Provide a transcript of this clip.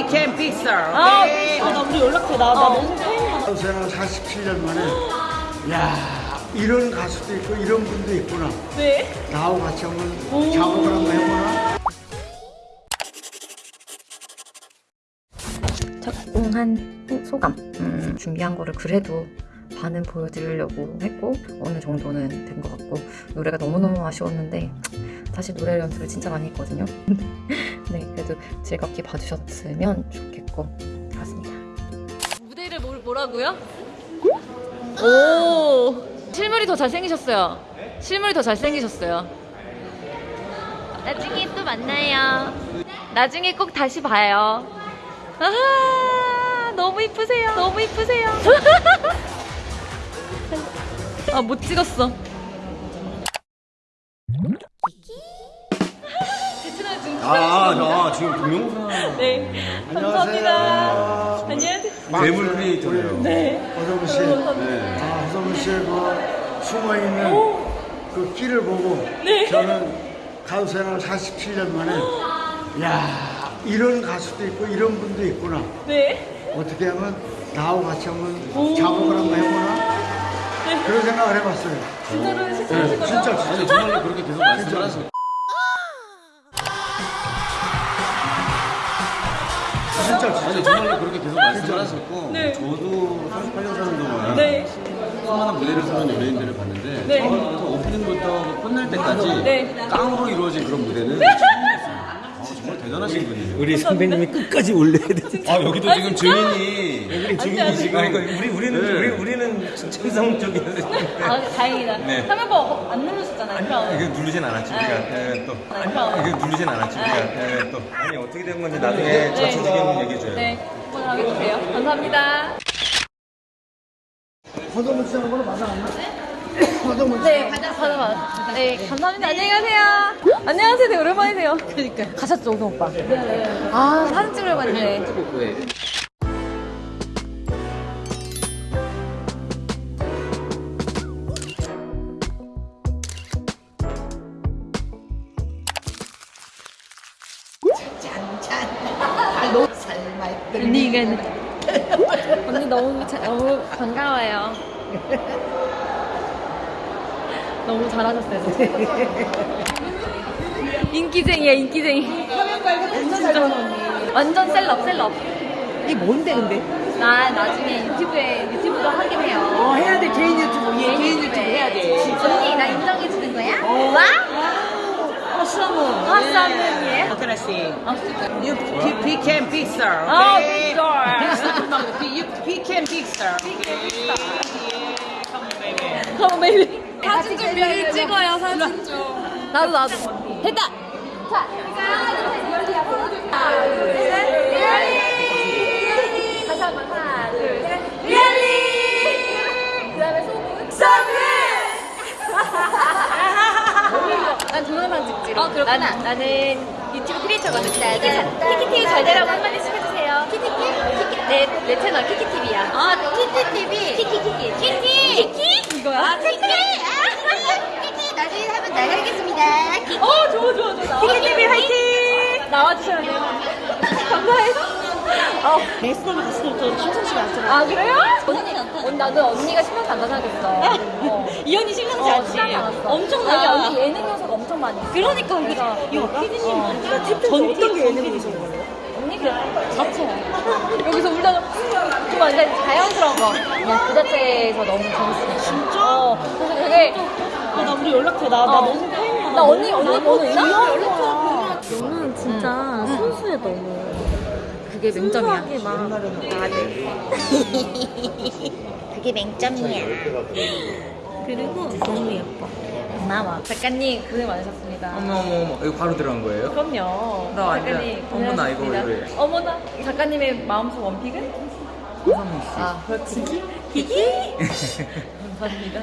Became Pixar. 아, Okay? 아, 나 우리 연락해. 나, 나 너무 팬이야. 생활 47년 만에 야 이런 가수도 있고 이런 분도 있구나 네. 나하고 같이 한번 작업을 한번 해보나 후 소감 음, 준비한 거를 그래도 반은 보여드리려고 했고 어느 정도는 된 것 같고 노래가 너무너무 아쉬웠는데 사실 노래 연습을 진짜 많이 했거든요. 네 그래도 즐겁게 봐주셨으면 좋겠고. 그렇습니다. 무대를 뭐, 뭐라고요? 오! 실물이 더 잘생기셨어요. 실물이 더 잘생기셨어요. 나중에 또 만나요. 나중에 꼭 다시 봐요. 아 너무 이쁘세요. 너무 이쁘세요. 아 못 찍었어 아, 아 지금 동영상 네 감사합니다. 안녕하세요. 괴물 크리에이터예요. 네. 허성우 씨. 네. 아, 허성우 씨의 그 숨어 있는 그 끼를 보고 저는 가수 생활 47년 만에 야 이런 가수도 있고 이런 분도 있구나. 네. 어떻게 하면 나하고 같이 한번 작업을 한번 해보나? 그런 생각을 해봤어요. 진짜로 실천하신 거죠? 진짜. 진짜 정말로 그렇게 계속 말씀을 하시 진짜 아니 정말로 그렇게 계속 말씀을 하셨고 네. 저도 38년 사는 동안 네. 수많은 무대를 서는 연예인들을 봤는데 네. 처음부터 오프닝부터 끝날 때까지 네. 깡으로 이루어진 그런 무대는 처음이었어요. 아, 대단하신 분이에요. 우리 선배님이 끝까지 올려야 돼. 아 여기도 지금 증인이 우리 증인이 지금 그러니까 우리 우리는 네. 우리 우리는 천성 쪽에 아, 다행이다. 네. 화면 보고 안 누르셨잖아요. 그럼. 이게 누르진 않았지 우리가 예, 또 그럼. 이게 누르진 않았지 우리가 예, 또 아니 어떻게 된 건지 나중에 자세하게 얘기해 줘요. 네. 한번 하게 주세요. 감사합니다. 허성우 씨하고는 맞아 안 나? 허 네, 받아, 받아. 네, 감사합니다. 안녕히 가세요. 안녕하세요. 되게 오랜만이세요. 그러니까. 가셨죠, 오성 오빠? 네. 아, 사진 찍으려고 했는데. 언니가 언니 너무 자, 너무 반가워요. 너무 잘하셨어요. 인기쟁이야 인기쟁이. 진짜 완전 셀럽 셀럽. 이게 뭔데 근데? 나 나중에 유튜브에 유튜브도 하긴 해요. 어 해야 돼 개인 유튜브 얘 개인 유튜브 네. 해야 돼. 언니 나 인정해 주는 거야? 와? 허성우. 아싸는 예. 어떤 씨? 아 진짜. You be- became Pixar. 아 Okay? 빅스tar. You became Pixar. 그럼 매일 사진 좀 미리 찍어요 사진 좀. 나도 나도. 됐다. 자, 하나, 둘, 셋. 리얼리. 다시 한번 하나, 둘, 셋. 리얼리. 그 다음에 소금. 소금. 난 동영상 찍지. 어, 그렇구나. 나는, 나는 유튜브 크리에이터거든. 키키TV 잘 되라고 한마디씩 해주세요. 키키TV? 내, 내 채널 키키TV야. 아, 키키TV. 키키키키. 키키. 키키? 이거야? 아, 키키. 키키. 나중에 한번 나가겠습니다. 어, 좋아, 좋아. 키키TV 화이팅! 나와주셔야 돼요. 감사해요. 어. 레스토랑 갔을 때부터 심상치가 않더라. 아, 그래요? 언니, 언니, 나도 언니가 심상치 않다 생각했어. 어. 이 언니 심상치 어, 않지? 심상치. 엄청나. 아니, 언니 예능 요소가 엄청 많이 있어. 그러니까 그래서 이거 피디님 어. 전 어떤 게 예능이신 거예요? 언니 그 자체야. 여기서 울다가 좀 완전 자연스러운 거. 그냥 그 자체에서 너무 재밌어. 진짜? 어. 그래서 되게 아, 나 우리 연락해. 나, 나 어. 너무. 나 언니 언니 번호 있나? 너는 진짜 순수해 너무 그게 맹점이야 순수하게 막 아, 네. 그게 맹점이야 그리고 너무 예뻐 고마워. 작가님 고생 많으셨습니다. 어머 어머 어머 이거 바로 들어간 거예요? 그럼요. 나 완전- 작가님 어머나, 이거 고생하셨습니다. 왜 그래? 어머나 작가님의 마음속 원픽은? 허성우 씨. 아 그렇지. 기기. 감사합니다.